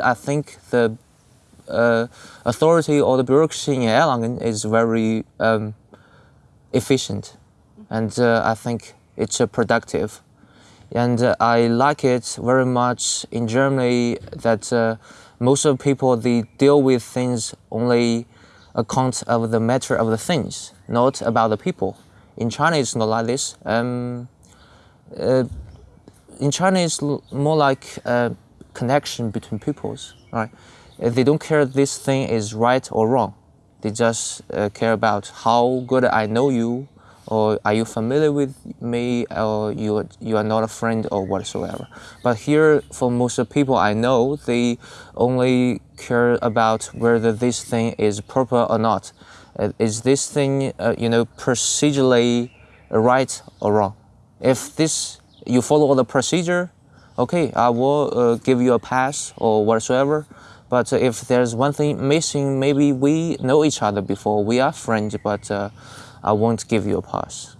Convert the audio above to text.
I think the uh, authority or the bureaucracy in Erlangen is very um, efficient, and uh, I think it's uh, productive. And uh, I like it very much in Germany that uh, most of the people they deal with things only account of the matter of the things, not about the people. In China, it's not like this. Um, uh, in China, it's more like connection between peoples, right? They don't care this thing is right or wrong. They just uh, care about how good I know you, or are you familiar with me, or you you are not a friend or whatsoever. But here, for most of people I know, they only care about whether this thing is proper or not. Uh, is this thing, uh, you know, procedurally right or wrong? If this you follow the procedure, okay, I will uh, give you a pass or whatsoever. But if there's one thing missing, maybe we know each other before, we are friends, but uh, I won't give you a pass.